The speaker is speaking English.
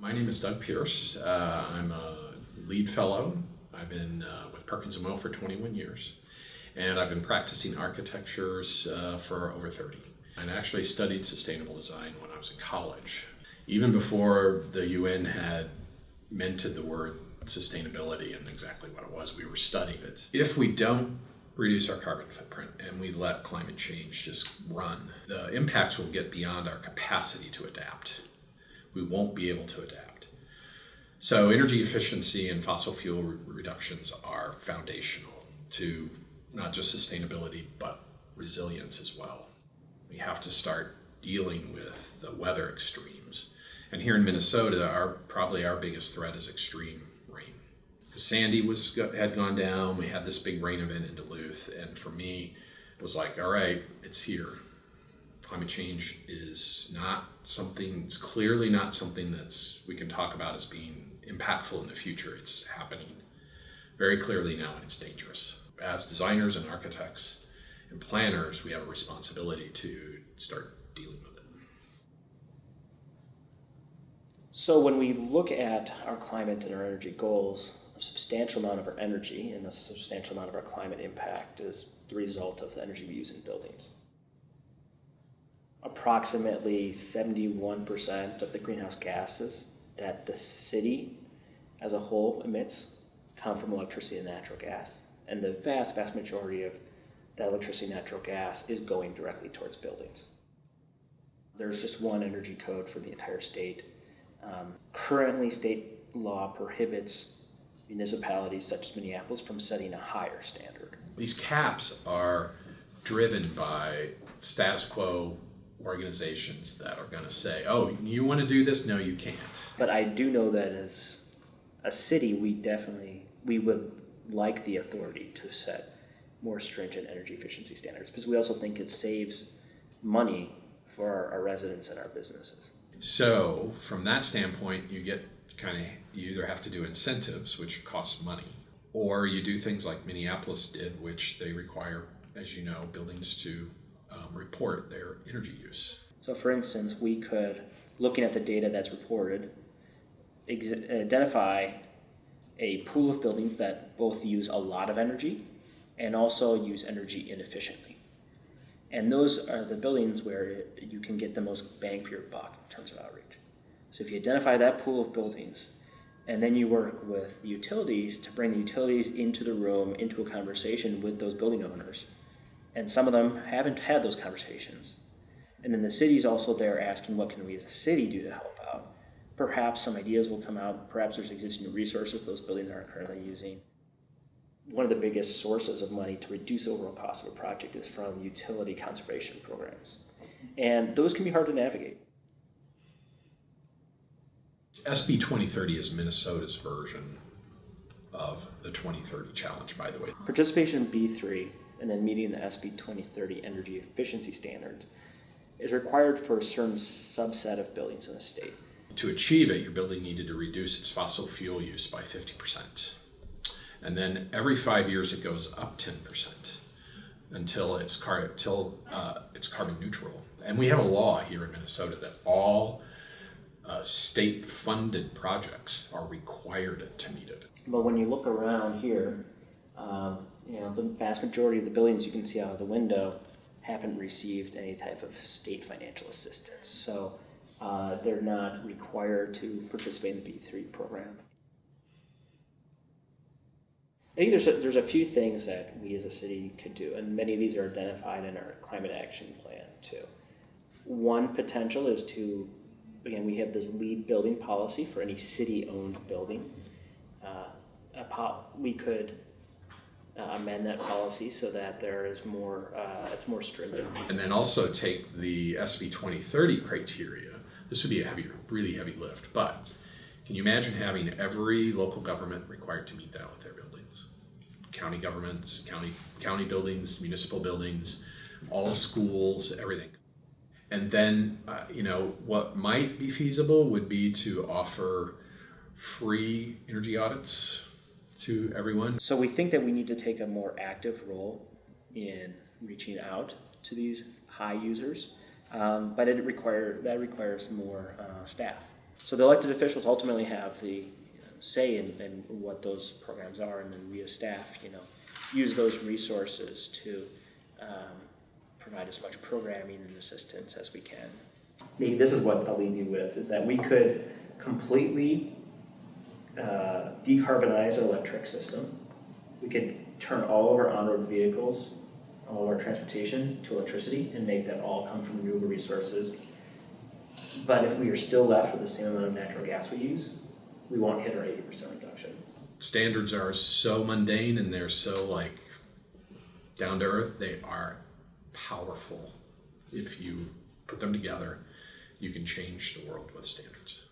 My name is Doug Pierce. Uh, I'm a LEED fellow. I've been uh, with Perkins & Will for 21 years, and I've been practicing architectures uh, for over 30. I actually studied sustainable design when I was in college. Even before the UN had minted the word sustainability and exactly what it was, we were studying it. If we don't reduce our carbon footprint and we let climate change just run, the impacts will get beyond our capacity to adapt. We won't be able to adapt. So energy efficiency and fossil fuel re reductions are foundational to not just sustainability, but resilience as well. We have to start dealing with the weather extremes. And here in Minnesota, our probably our biggest threat is extreme rain. Sandy was had gone down. We had this big rain event in Duluth, and for me, it was like, all right, it's here. Climate change is not something. It's clearly not something that's we can talk about as being impactful in the future. It's happening very clearly now, and it's dangerous. As designers and architects and planners, we have a responsibility to start dealing with it. So when we look at our climate and our energy goals, a substantial amount of our energy and a substantial amount of our climate impact is the result of the energy we use in buildings. Approximately 71% of the greenhouse gases that the city as a whole emits come from electricity and natural gas. And the vast, vast majority of that electricity and natural gas is going directly towards buildings. There's just one energy code for the entire state. Um, currently, state law prohibits municipalities such as Minneapolis from setting a higher standard. These caps are driven by status quo organizations that are going to say, oh, you want to do this? No, you can't. But I do know that as a city, we definitely, we would like the authority to set more stringent energy efficiency standards because we also think it saves money for our, our residents and our businesses. So from that standpoint, you get kind of you either have to do incentives, which costs money, or you do things like Minneapolis did, which they require, as you know, buildings to um, report their energy use. So, for instance, we could, looking at the data that's reported, identify a pool of buildings that both use a lot of energy and also use energy inefficiently. And those are the buildings where you can get the most bang for your buck in terms of outreach. So if you identify that pool of buildings, and then you work with utilities to bring the utilities into the room, into a conversation with those building owners. And some of them haven't had those conversations. And then the city's also there asking, what can we as a city do to help out? Perhaps some ideas will come out. Perhaps there's existing resources those buildings aren't currently using. One of the biggest sources of money to reduce overall cost of a project is from utility conservation programs. And those can be hard to navigate. SB 2030 is Minnesota's version of the 2030 challenge, by the way. Participation in B3 and then meeting the SB 2030 energy efficiency standards is required for a certain subset of buildings in the state. To achieve it, your building needed to reduce its fossil fuel use by 50%. And then every five years it goes up 10% until it's, car until, uh, it's carbon neutral. And we have a law here in Minnesota that all uh, state-funded projects are required to meet it. But when you look around here, um, you know, the vast majority of the buildings you can see out of the window haven't received any type of state financial assistance. So uh, they're not required to participate in the B3 program. I think there's a, there's a few things that we as a city could do, and many of these are identified in our climate action plan too. One potential is to again, we have this LEED building policy for any city-owned building. Uh, we could uh, amend that policy so that there is more, uh, it's more stringent. And then also take the SB 2030 criteria. This would be a heavy, really heavy lift, but can you imagine having every local government required to meet that with their buildings? County governments, county, county buildings, municipal buildings, all schools, everything. And then, uh, you know, what might be feasible would be to offer free energy audits to everyone. So we think that we need to take a more active role in reaching out to these high users, um, but it require that requires more uh, staff. So the elected officials ultimately have the say in, in what those programs are, and then we as staff, you know, use those resources to um, provide as much programming and assistance as we can. Maybe this is what I'll leave you with: is that we could completely uh, decarbonize our electric system. We could turn all of our on-road vehicles, all of our transportation to electricity, and make that all come from renewable resources. But if we are still left with the same amount of natural gas we use, we won't hit our eighty percent reduction. Standards are so mundane and they're so like down to earth. They are powerful. If you put them together, you can change the world with standards.